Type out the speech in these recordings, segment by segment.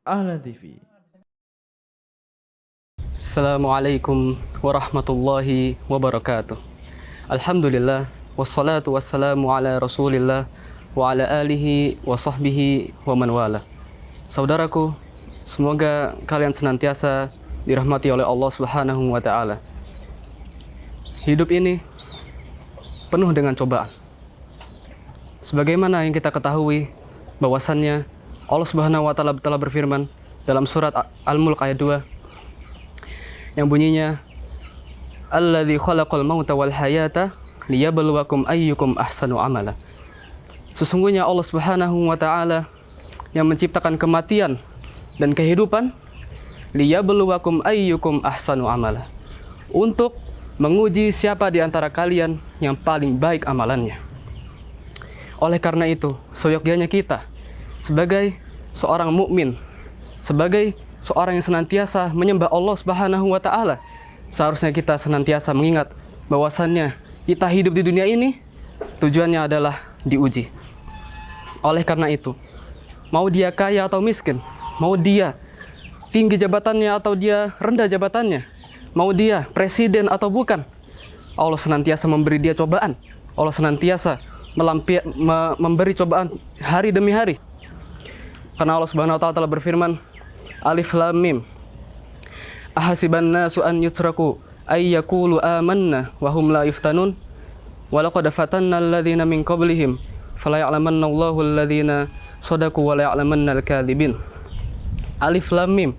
Ahlan TV. Assalamualaikum warahmatullahi wabarakatuh. Alhamdulillah wassalatu wassalamu ala Rasulillah wa ala alihi wa sahbihi wa man wala. Saudaraku, semoga kalian senantiasa dirahmati oleh Allah Subhanahu wa taala. Hidup ini penuh dengan cobaan. Sebagaimana yang kita ketahui bahwasannya Allah Subhanahu wa taala telah berfirman dalam surat Al-Mulk ayat 2 yang bunyinya Alladzi khalaqal mauta wal hayata liyabluwakum ayyukum ahsanu amala. Sesungguhnya Allah Subhanahu wa taala yang menciptakan kematian dan kehidupan liyabluwakum ayyukum ahsanu amala. Untuk menguji siapa di antara kalian yang paling baik amalannya. Oleh karena itu, seyogyanya kita sebagai seorang mukmin, sebagai seorang yang senantiasa menyembah Allah Subhanahu wa taala, seharusnya kita senantiasa mengingat bahwasannya kita hidup di dunia ini tujuannya adalah diuji. Oleh karena itu, mau dia kaya atau miskin, mau dia tinggi jabatannya atau dia rendah jabatannya, mau dia presiden atau bukan, Allah senantiasa memberi dia cobaan. Allah senantiasa melampi, me, memberi cobaan hari demi hari. Karena Allah Subhanahu wa taala telah berfirman, Alif Lam Mim. Ahasiban nasu an yutraku ay yaqulu amanna wa hum la yuftanun. Wa laqad fatanna alladhina min qablihim fala ya'lamanna Allahu alladhina sadaqu wa la ya'lamanna al-kadhibin. Alif Lam Mim.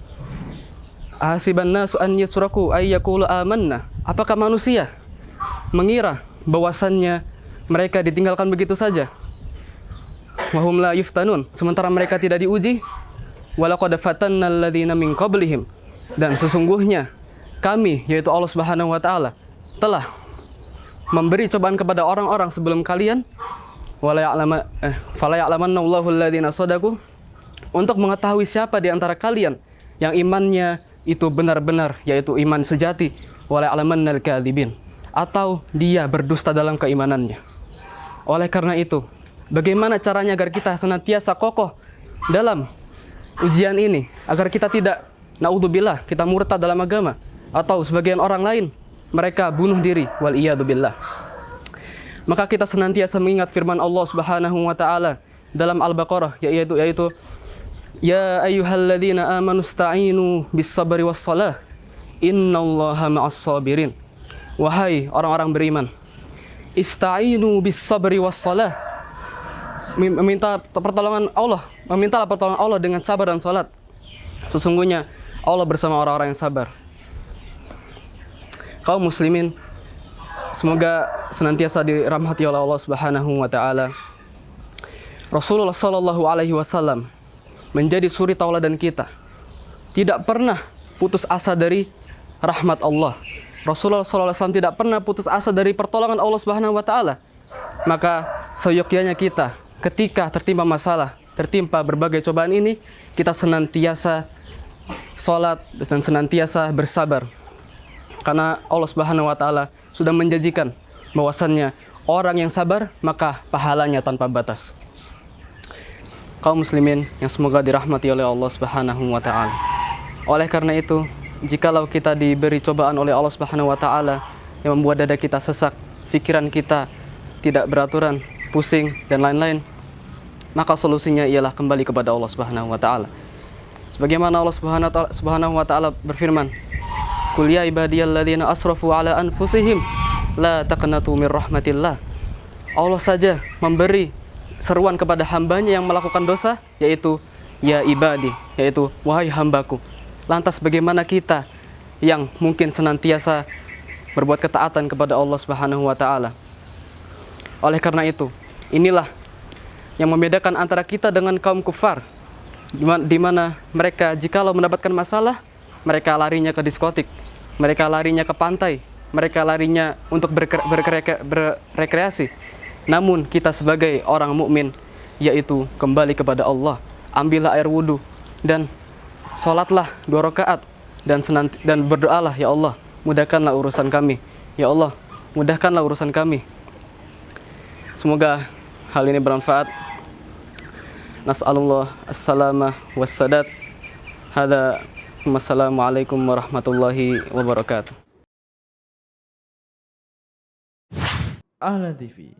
Ahasiban nasu an yusraku ay yaqulu amanna. Apakah manusia mengira bahwasannya mereka ditinggalkan begitu saja? Wahum la yuftanun. Sementara mereka tidak diuji. Walaqad fatanna alladziina min qablihim. Dan sesungguhnya kami yaitu Allah Subhanahu wa taala telah memberi cobaan kepada orang-orang sebelum kalian wala ya'lama eh fala ya'lamanna Allahu alladziina sadaqu untuk mengetahui siapa di antara kalian yang imannya itu benar-benar yaitu iman sejati wala ya'lamannal kadzibin atau dia berdusta dalam keimanannya. Oleh karena itu, bagaimana caranya agar kita senantiasa kokoh dalam ujian ini agar kita tidak naudzubillah kita murtad dalam agama atau sebagian orang lain mereka bunuh diri wal billah. Maka kita senantiasa mengingat firman Allah Subhanahu wa taala dalam Al-Baqarah yaitu yaitu Ya ayyuhalladzina amanu sta'inu bis sabri was salah innallaha ma'as sabirin. Wahai orang-orang beriman, ista'inu bis sabri was salah. Meminta pertolongan Allah, memintalah pertolongan Allah dengan sabar dan salat. Sesungguhnya Allah bersama orang-orang yang sabar. Kaum muslimin, semoga senantiasa dirahmati oleh Allah Subhanahu wa taala. Rasulullah sallallahu alaihi wasallam menjadi suri tauladan kita. Tidak pernah putus asa dari rahmat Allah. Rasulullah SAW tidak pernah putus asa dari pertolongan Allah Subhanahu wa taala. Maka seyogyanya kita ketika tertimpa masalah, tertimpa berbagai cobaan ini, kita senantiasa sholat dan senantiasa bersabar. Karena Allah Subhanahu wa taala sudah menjanjikan bahwasannya orang yang sabar maka pahalanya tanpa batas. Kaum muslimin yang semoga dirahmati oleh Allah Subhanahu wa taala. Oleh karena itu, jikalau kita diberi cobaan oleh Allah Subhanahu wa taala yang membuat dada kita sesak, pikiran kita tidak beraturan, pusing dan lain-lain, maka solusinya ialah kembali kepada Allah Subhanahu wa taala. Sebagaimana Allah Subhanahu wa taala, berfirman, "Qul ya ibadiyalladzina asrafu ala anfusihim la taqnatu mir rahmatillah." Allah saja memberi seruan kepada hambanya yang melakukan dosa, yaitu ya ibadi, yaitu wahai hambaku. Lantas bagaimana kita yang mungkin senantiasa berbuat ketaatan kepada Allah Subhanahu wa taala? Oleh karena itu, inilah yang membedakan antara kita dengan kaum kufar. Di mana mereka jikalau mendapatkan masalah, mereka larinya ke diskotik, mereka larinya ke pantai, mereka larinya untuk berrekreasi. Namun kita sebagai orang mukmin yaitu kembali kepada Allah, ambillah air wudhu dan sholatlah dua rakaat dan senanti, dan berdoalah ya Allah mudahkanlah urusan kami. Ya Allah mudahkanlah urusan kami. Semoga hal ini bermanfaat nas'alullah assalamah Wassalamualaikum warahmatullahi wabarakatuh. Ahlan TV